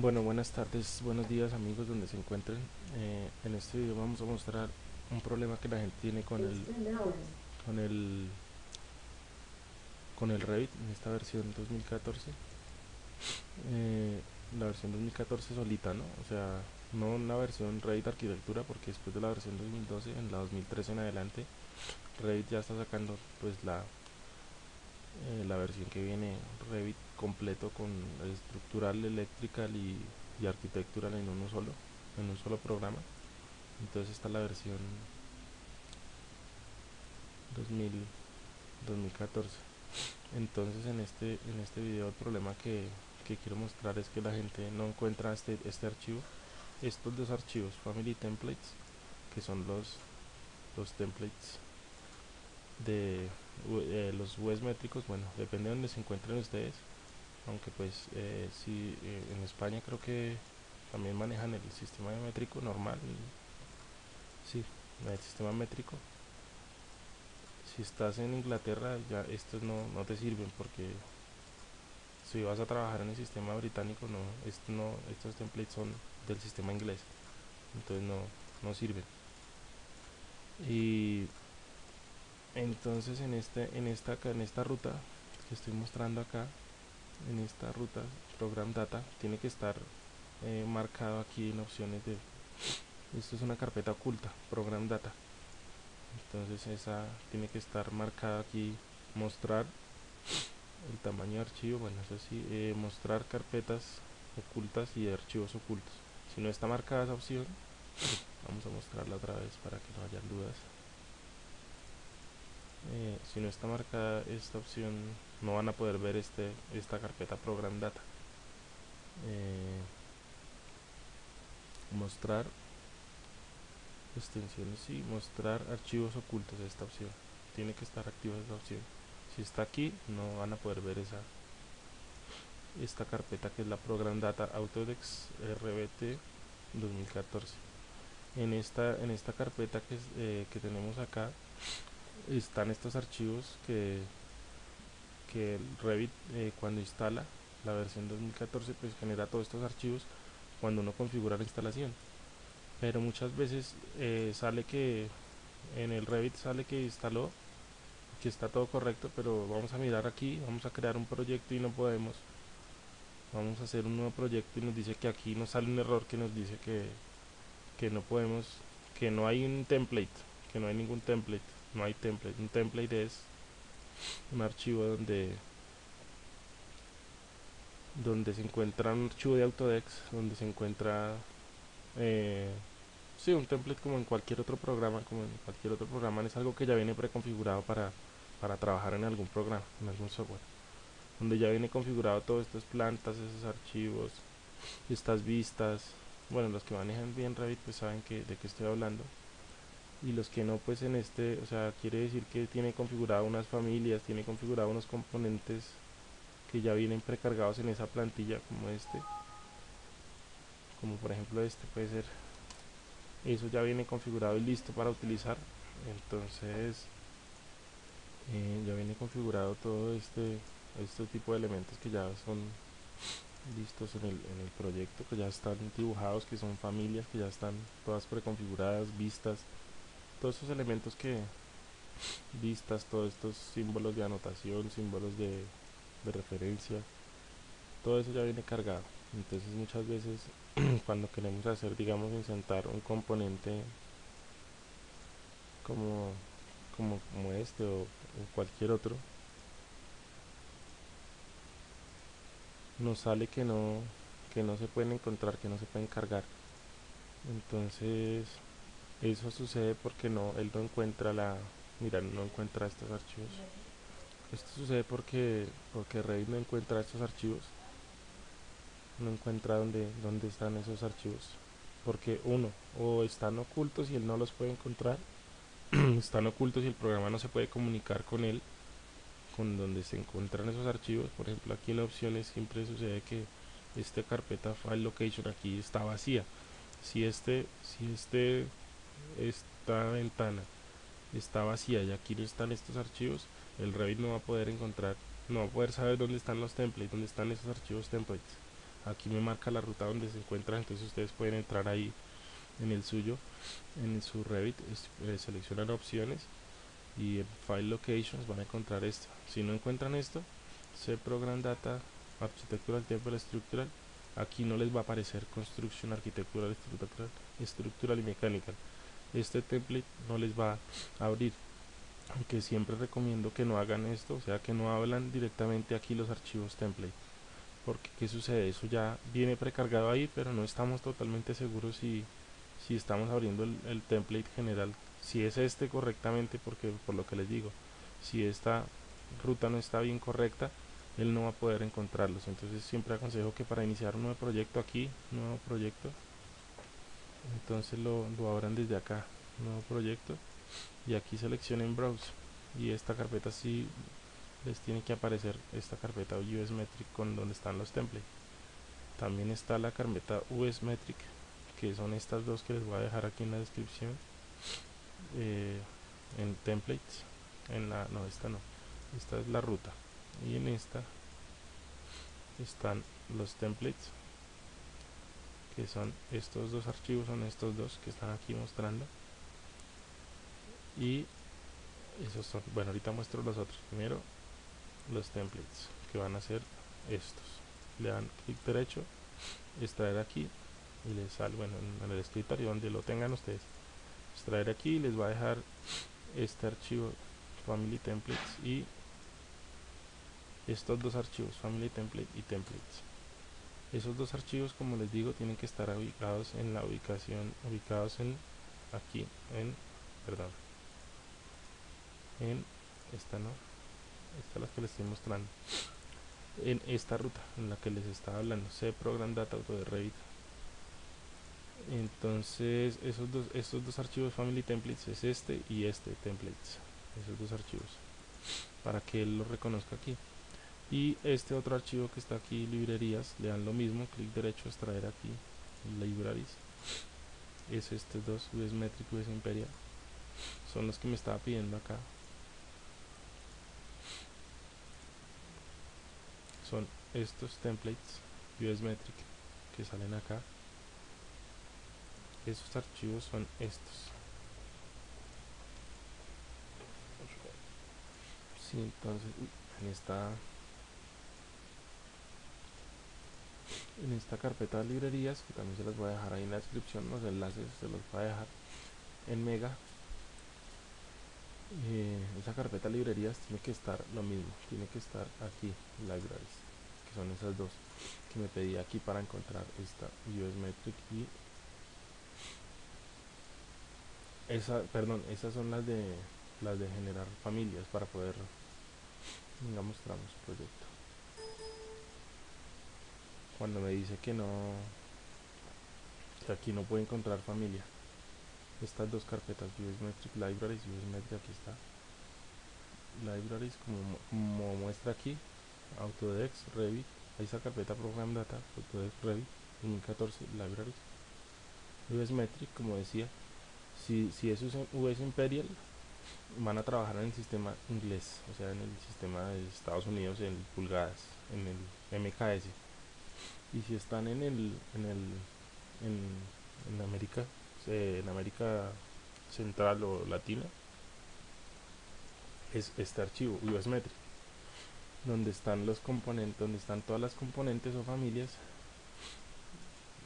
Bueno, buenas tardes, buenos días amigos donde se encuentren. Eh, en este video vamos a mostrar un problema que la gente tiene con el con el con el Revit en esta versión 2014. Eh, la versión 2014 solita, ¿no? O sea, no una versión Revit arquitectura porque después de la versión 2012 en la 2013 en adelante Revit ya está sacando pues la la versión que viene Revit completo con estructural, electrical y, arquitectural en uno solo, en un solo programa. Entonces está la versión 2000, 2014. Entonces en este en este video el problema que, que quiero mostrar es que la gente no encuentra este este archivo, estos dos archivos Family Templates, que son los los templates de eh, los UES métricos, bueno, depende de donde se encuentren ustedes, aunque pues eh, si eh, en España creo que también manejan el sistema métrico normal, sí, el sistema métrico. Si estás en Inglaterra, ya estos no, no te sirven porque si vas a trabajar en el sistema británico, no, esto no, estos templates son del sistema inglés, entonces no, no sirven. Y entonces en este en esta en esta ruta que estoy mostrando acá en esta ruta program data tiene que estar eh, marcado aquí en opciones de esto es una carpeta oculta program data. Entonces esa tiene que estar marcada aquí mostrar el tamaño de archivo bueno eso sí eh, mostrar carpetas ocultas y archivos ocultos. Si no está marcada esa opción vamos a mostrarla otra vez para que no haya dudas eh, si no está marcada esta opción no van a poder ver este esta carpeta program data. Eh, mostrar extensiones y mostrar archivos ocultos esta opción. Tiene que estar activa esta opción. Si está aquí no van a poder ver esa esta carpeta que es la program data autodex rbt 2014 en esta en esta carpeta que, eh, que tenemos acá están estos archivos que, que Revit eh, cuando instala la versión 2014 pues genera todos estos archivos cuando uno configura la instalación. Pero muchas veces eh, sale que en el Revit sale que instaló que está todo correcto pero vamos a mirar aquí vamos a crear un proyecto y no podemos. Vamos a hacer un nuevo proyecto y nos dice que aquí nos sale un error que nos dice que, que no podemos que no hay un template que no hay ningún template no hay template. Un template es un archivo donde donde se encuentra un archivo de Autodex, donde se encuentra eh, sí, un template como en cualquier otro programa, como en cualquier otro programa, es algo que ya viene preconfigurado para, para trabajar en algún programa, en algún software, donde ya viene configurado todas estas plantas, esos archivos, estas vistas, bueno, los que manejan bien Revit pues saben que, de qué estoy hablando, y los que no pues en este o sea quiere decir que tiene configurado unas familias tiene configurado unos componentes que ya vienen precargados en esa plantilla como este como por ejemplo este puede ser. Eso ya viene configurado y listo para utilizar. Entonces eh, ya viene configurado todo este este tipo de elementos que ya son listos en el, en el proyecto que ya están dibujados que son familias que ya están todas preconfiguradas vistas todos esos elementos que vistas, todos estos símbolos de anotación, símbolos de, de referencia, todo eso ya viene cargado. Entonces muchas veces cuando queremos hacer, digamos, insertar un componente como, como, como este o, o cualquier otro, nos sale que no, que no se pueden encontrar, que no se pueden cargar. Entonces eso sucede porque no él no encuentra la mira no encuentra estos archivos. Esto sucede porque porque Revit no encuentra estos archivos. No encuentra dónde, dónde están esos archivos. Porque uno o están ocultos y él no los puede encontrar están ocultos y el programa no se puede comunicar con él con donde se encuentran esos archivos. Por ejemplo aquí en opciones siempre sucede que esta carpeta file location aquí está vacía. Si este si este esta ventana está vacía y aquí no están estos archivos, el Revit no va a poder encontrar, no va a poder saber dónde están los templates, dónde están esos archivos templates. aquí me marca la ruta donde se encuentra entonces ustedes pueden entrar ahí en el suyo en su Revit eh, seleccionan opciones y en File Locations van a encontrar esto si no encuentran esto C Program Data Architectural Temple Structural aquí no les va a aparecer Construction Architectural Estructural, estructural y Mechanical este template no les va a abrir. Aunque siempre recomiendo que no hagan esto o sea que no hablan directamente aquí los archivos template. Porque qué sucede eso ya viene precargado ahí pero no estamos totalmente seguros si si estamos abriendo el, template general si es este correctamente porque por lo que les digo si esta ruta no está bien correcta él no va a poder encontrarlos. Entonces siempre aconsejo que para iniciar un nuevo proyecto aquí nuevo proyecto entonces lo, abran desde acá nuevo proyecto y aquí seleccionen browse y esta carpeta sí les tiene que aparecer esta carpeta US Metric con donde están los templates. También está la carpeta US Metric que son estas dos que les voy a dejar aquí en la descripción eh, en templates en la no esta no esta es la ruta y en esta están los templates que son estos dos archivos son estos dos que están aquí mostrando. Y esos son bueno ahorita muestro los otros. Primero los templates que van a ser estos. Le dan clic derecho extraer aquí y les sale bueno en el escritorio donde lo tengan ustedes. Extraer aquí les va a dejar este archivo family templates y estos dos archivos family template y templates esos dos archivos como les digo tienen que estar ubicados en la ubicación ubicados en aquí en perdón en esta no esta es la que les estoy mostrando. En esta ruta en la que les estaba hablando C Program Data Auto de Revit. Entonces esos dos estos dos archivos family templates es este y este templates esos dos archivos para que él lo reconozca aquí y este otro archivo que está aquí librerías le dan lo mismo clic derecho extraer aquí libraries. Es este dos US Metric US Imperial. Son los que me estaba pidiendo acá. Son estos templates US Metric que salen acá. Esos archivos son estos. Sí, entonces en esta en esta carpeta de librerías que también se las voy a dejar ahí en la descripción los enlaces se los voy a dejar en mega. Eh, esa carpeta de librerías tiene que estar lo mismo tiene que estar aquí libraries que son esas dos que me pedí aquí para encontrar esta US Metric y esa perdón esas son las de las de generar familias para poder venga mostramos proyecto cuando me dice que no que aquí no puede encontrar familia. Estas dos carpetas Metric Libraries y Metric aquí está. Libraries como, como muestra aquí Autodex Revit ahí está carpeta Program Data Autodex Revit 2014 Libraries. US Metric como decía si, si es US Imperial van a trabajar en el sistema inglés o sea en el sistema de Estados Unidos en pulgadas en el MKS y si están en el en el en, en América en América Central o Latina es este archivo US Metric donde están los componentes donde están todas las componentes o familias.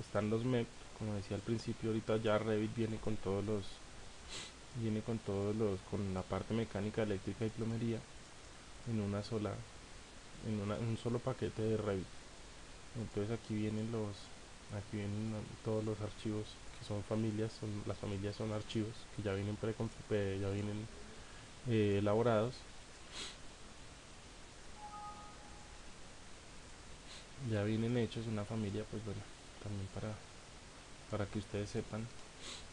Están los MEP como decía al principio ahorita ya Revit viene con todos los viene con todos los con la parte mecánica eléctrica y plomería en una sola en, una, un solo paquete de Revit entonces aquí vienen los aquí vienen todos los archivos que son familias son las familias son archivos que ya vienen pre ya vienen eh, elaborados. Ya vienen hechos una familia pues bueno también para para que ustedes sepan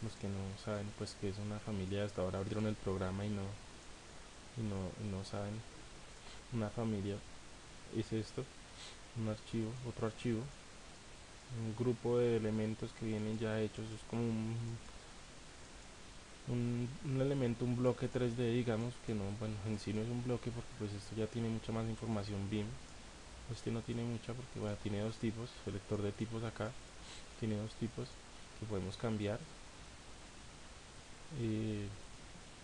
los que no saben pues que es una familia hasta ahora abrieron el programa y no y no, y no saben. Una familia es esto un archivo, otro archivo, un grupo de elementos que vienen ya hechos, es como un, un, elemento, un bloque 3D digamos, que no, bueno, en sí no es un bloque porque pues esto ya tiene mucha más información BIM, este no tiene mucha porque bueno, tiene dos tipos selector de tipos acá tiene dos tipos que podemos cambiar. Eh,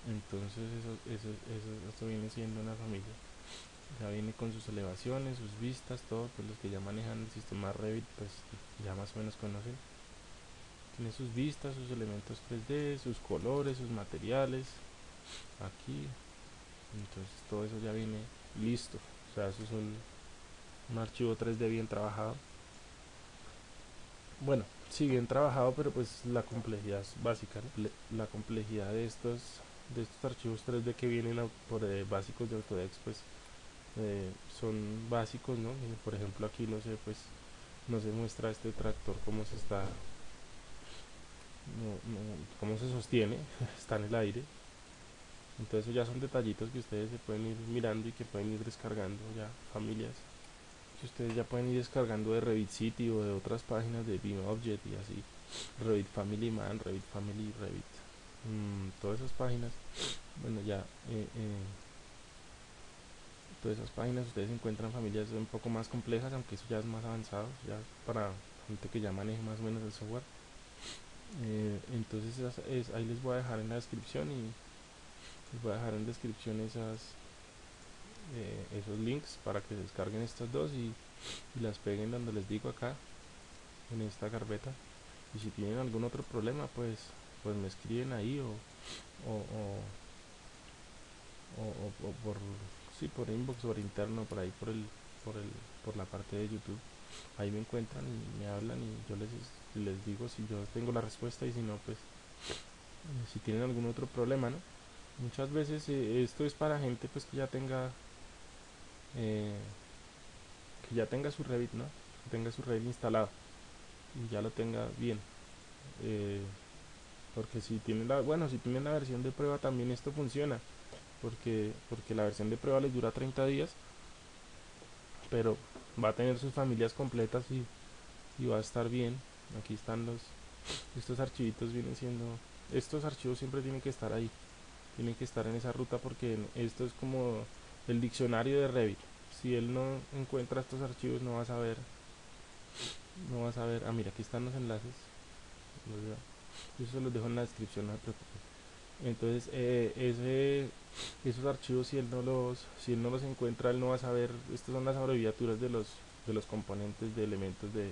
entonces eso, eso, eso, esto viene siendo una familia ya viene con sus elevaciones, sus vistas, todo, pues los que ya manejan el sistema Revit pues ya más o menos conocen. Tiene sus vistas, sus elementos 3D, sus colores, sus materiales aquí. Entonces todo eso ya viene listo. O sea eso es un, archivo 3D bien trabajado. Bueno sí bien trabajado pero pues la complejidad es básica la complejidad de estos de estos archivos 3D que vienen por eh, básicos de Autodesk pues eh, son básicos no por ejemplo aquí no sé pues no se muestra este tractor cómo se está no, cómo se sostiene está en el aire. Entonces ya son detallitos que ustedes se pueden ir mirando y que pueden ir descargando ya familias que ustedes ya pueden ir descargando de Revit City o de otras páginas de Beam Object y así. Revit Family Man, Revit Family, Revit mmm, todas esas páginas. Bueno ya eh, eh, todas esas páginas ustedes encuentran familias un poco más complejas aunque eso ya es más avanzado ya para gente que ya maneje más o menos el software. Eh, entonces es, ahí les voy a dejar en la descripción y les voy a dejar en descripción esas eh, esos links para que descarguen estas dos y, las peguen donde les digo acá en esta carpeta y si tienen algún otro problema pues pues me escriben ahí o o, o, por sí por inbox por interno por ahí por el por el por la parte de youtube. Ahí me encuentran y me hablan y yo les les digo si yo tengo la respuesta y si no pues si tienen algún otro problema no muchas veces eh, esto es para gente pues que ya tenga eh, que ya tenga su Revit no que tenga su Revit instalado y ya lo tenga bien. Eh, porque si tienen la bueno si tienen la versión de prueba también esto funciona porque porque la versión de prueba les dura 30 días pero va a tener sus familias completas y, y va a estar bien aquí están los estos archivitos vienen siendo estos archivos siempre tienen que estar ahí tiene que estar en esa ruta porque esto es como el diccionario de Revit. Si él no encuentra estos archivos no va a saber, no va a saber, ah mira aquí están los enlaces, eso se los dejo en la descripción, no se preocupen. Entonces eh, ese, esos archivos si él no los, si él no los encuentra él no va a saber, estas son las abreviaturas de los, de los componentes de elementos de,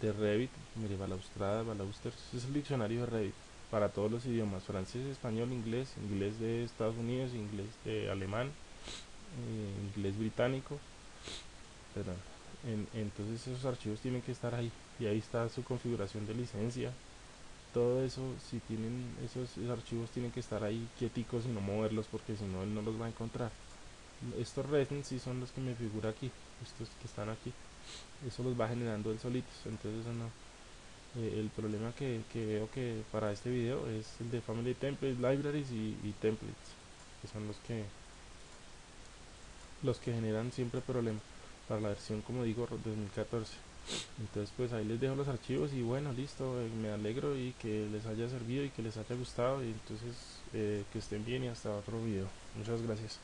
de Revit, mire balaustrada, balausters, es el diccionario de Revit para todos los idiomas, francés, español, inglés, inglés de Estados Unidos, inglés de alemán, eh, inglés británico, perdón. entonces esos archivos tienen que estar ahí y ahí está su configuración de licencia. Todo eso, si tienen esos, archivos tienen que estar ahí quieticos y no moverlos porque si no él no los va a encontrar. Estos resins sí son los que me figura aquí, estos que están aquí. Eso los va generando él solitos, entonces eso no, eh, el problema que, veo que para este video es el de Family Templates, Libraries y, Templates, que son los que los que generan siempre problemas para la versión como digo 2014 entonces pues ahí les dejo los archivos y bueno listo eh, me alegro y que les haya servido y que les haya gustado. Y entonces eh, que estén bien y hasta otro video. Muchas gracias